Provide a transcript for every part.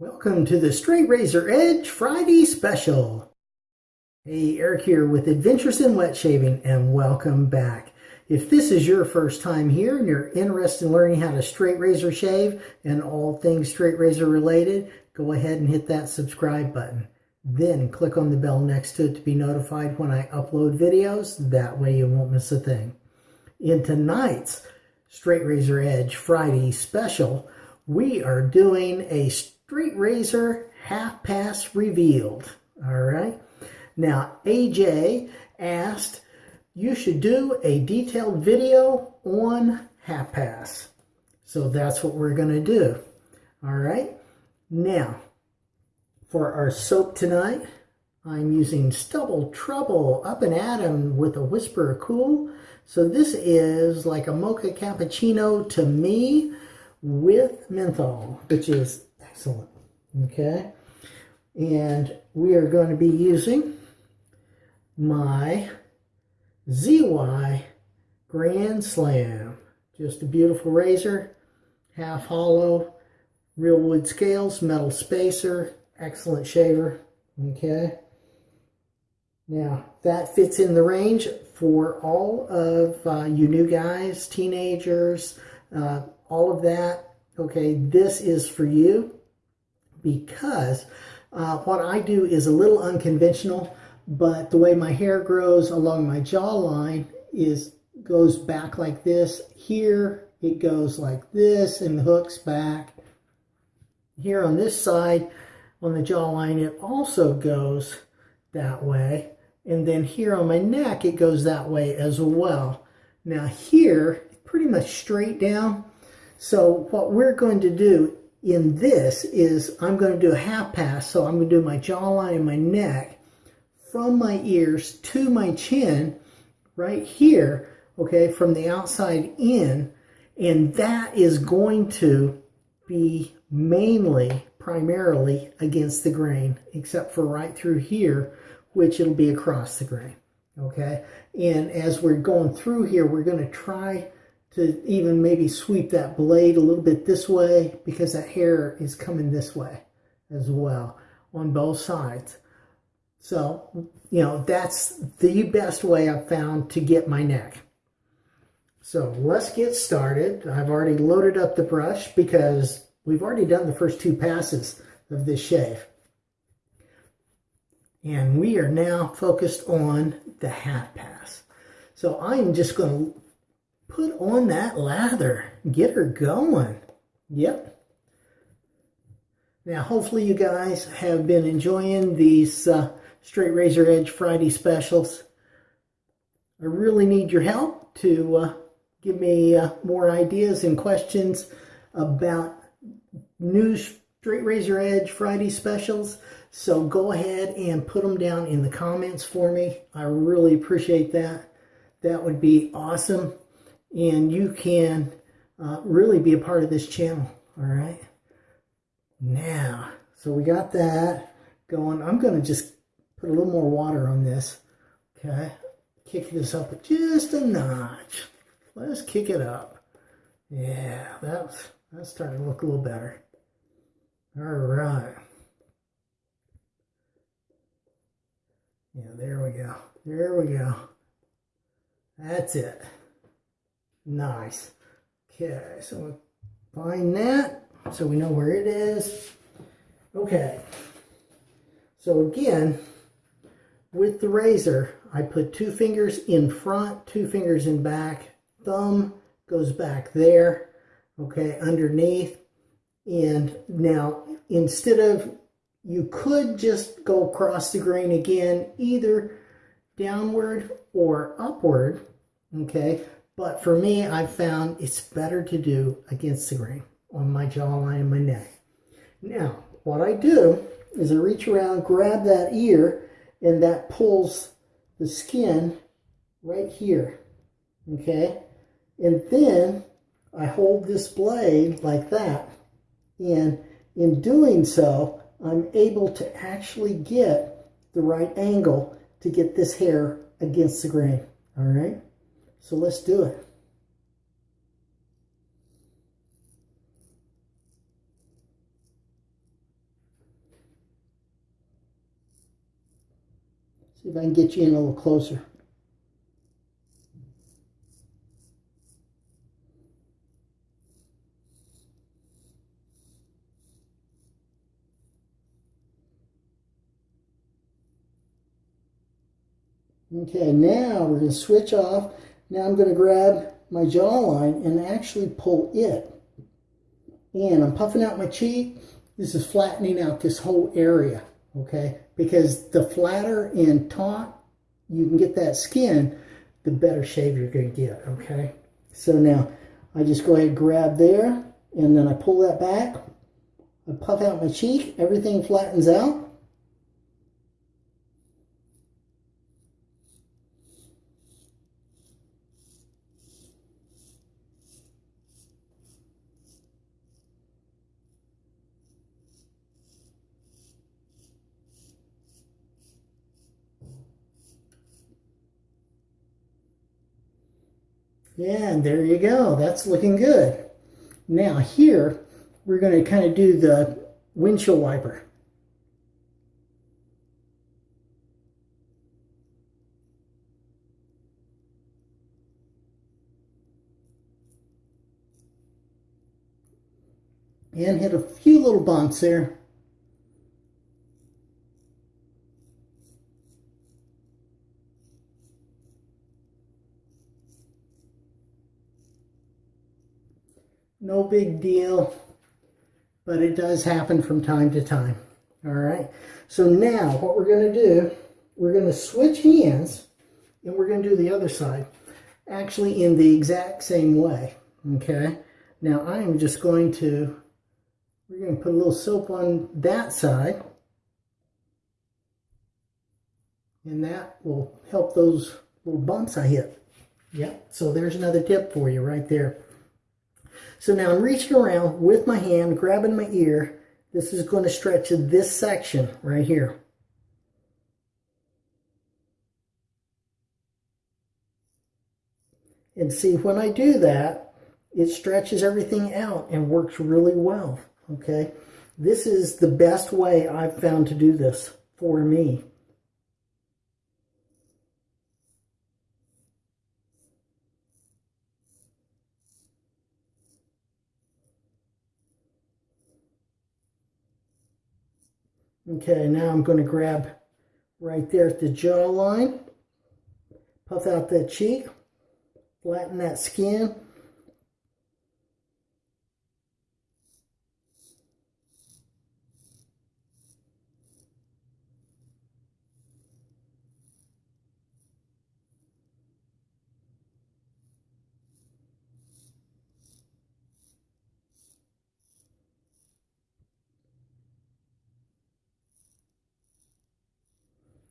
Welcome to the Straight Razor Edge Friday Special. Hey, Eric here with Adventures in Wet Shaving and welcome back. If this is your first time here and you're interested in learning how to straight razor shave and all things straight razor related, go ahead and hit that subscribe button. Then click on the bell next to it to be notified when I upload videos. That way you won't miss a thing. In tonight's Straight Razor Edge Friday Special, we are doing a Straight Razor Half Pass Revealed. All right. Now, AJ asked, you should do a detailed video on half pass. So that's what we're going to do. All right. Now, for our soap tonight, I'm using Stubble Trubble Up and Atom with a Whisper of Cool. So this is like a mocha cappuccino to me with menthol, which is Excellent. Okay. And we are going to be using my ZY Grand Slam. Just a beautiful razor, half hollow, real wood scales, metal spacer, excellent shaver. Okay. Now, that fits in the range for all of uh, you new guys, teenagers, uh, all of that. Okay, this is for you because uh, what I do is a little unconventional, but the way my hair grows along my jawline is goes back like this. Here it goes like this and hooks back. Here on this side, on the jawline, it also goes that way. And then here on my neck, it goes that way as well. Now here, pretty much straight down. So what we're going to do in this is I'm going to do a half pass. So I'm going to do my jawline and my neck from my ears to my chin right here, okay, from the outside in. And that is going to be mainly, primarily against the grain, except for right through here, which it'll be across the grain, okay? And as we're going through here, we're going to try to even maybe sweep that blade a little bit this way because that hair is coming this way as well on both sides. So, you know, that's the best way I've found to get my neck. So let's get started. I've already loaded up the brush because we've already done the first two passes of this shave. And we are now focused on the half pass. So I'm just going to Put on that lather. Get her going. Yep. Now, hopefully you guys have been enjoying these uh, Straight Razor Edge Friday specials. I really need your help to uh, give me uh, more ideas and questions about new Straight Razor Edge Friday specials. So go ahead and put them down in the comments for me. I really appreciate that. That would be awesome and you can uh, really be a part of this channel all right? Now so we got that going. I'm going to just put a little more water on this okay? Kick this up just a notch. Let's kick it up. Yeah that's that's starting to look a little better. All right. Yeah there we go. There we go. That's it Nice. Okay, so find that so we know where it is. Okay. So again, with the razor, I put two fingers in front, two fingers in back. Thumb goes back there, okay, underneath. And now, instead of, you could just go across the grain again, either downward or upward, okay? But for me, I've found it's better to do against the grain on my jawline and my neck. Now, what I do is I reach around, grab that ear, and that pulls the skin right here, okay? And then I hold this blade like that, and in doing so, I'm able to actually get the right angle to get this hair against the grain, all right? So let's do it. See if I can get you in a little closer. Okay, now we're going to switch off now I'm going to grab my jawline and actually pull it. And I'm puffing out my cheek. This is flattening out this whole area, okay? Because the flatter and taut you can get that skin, the better shave you're going to get, okay? So now I just go ahead and grab there, and then I pull that back. I puff out my cheek. Everything flattens out. Yeah, and there you go. That's looking good. Now here, we're going to kind of do the windshield wiper. And hit a few little bumps there. No big deal, but it does happen from time to time. All right. So now what we're going to do, we're going to switch hands and we're going to do the other side actually in the exact same way. Okay. Now I am just going to, we're going to put a little soap on that side and that will help those little bumps I hit. Yep. So there's another tip for you right there. So now I'm reaching around with my hand, grabbing my ear. This is going to stretch this section right here. And see, when I do that, it stretches everything out and works really well, okay? This is the best way I've found to do this for me. Okay, now I'm going to grab right there at the jawline, puff out that cheek, flatten that skin.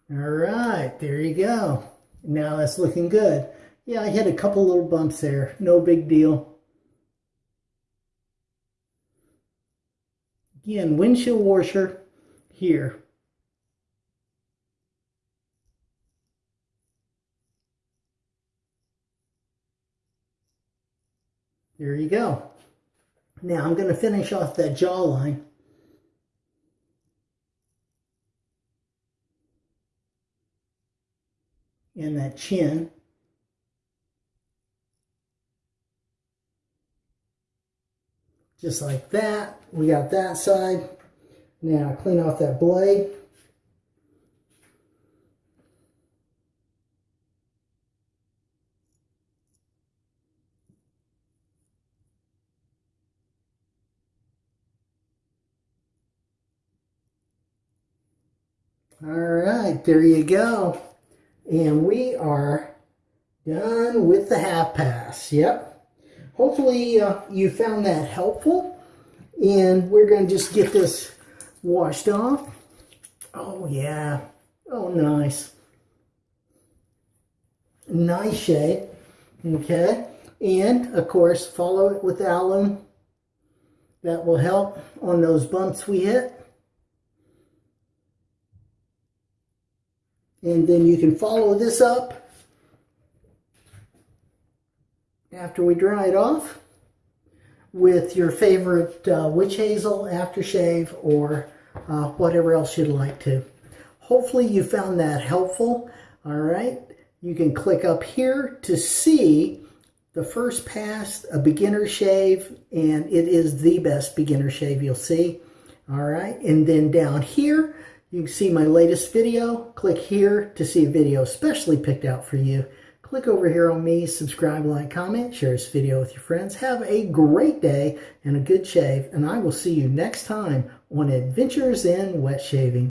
All right, there you go. Now that's looking good. Yeah, I had a couple little bumps there. No big deal. Again, windshield washer here. There you go. Now I'm going to finish off that jawline. And that chin. Just like that. We got that side. Now clean off that blade. All right, there you go. And we are done with the half pass. Yep. Hopefully uh, you found that helpful. And we're going to just get this washed off. Oh, yeah. Oh, nice. Nice shade. Okay. And, of course, follow it with alum. That will help on those bumps we hit. And then you can follow this up after we dry it off with your favorite uh, witch hazel aftershave or uh, whatever else you'd like to. hopefully you found that helpful. All right. You can click up here to see the first pass, a beginner shave, and it is the best beginner shave you'll see. All right. And then down here, you can see my latest video. Click here to see a video specially picked out for you. Click over here on me, subscribe, like, comment, share this video with your friends. Have a great day and a good shave, and I will see you next time on Adventures in Wet Shaving.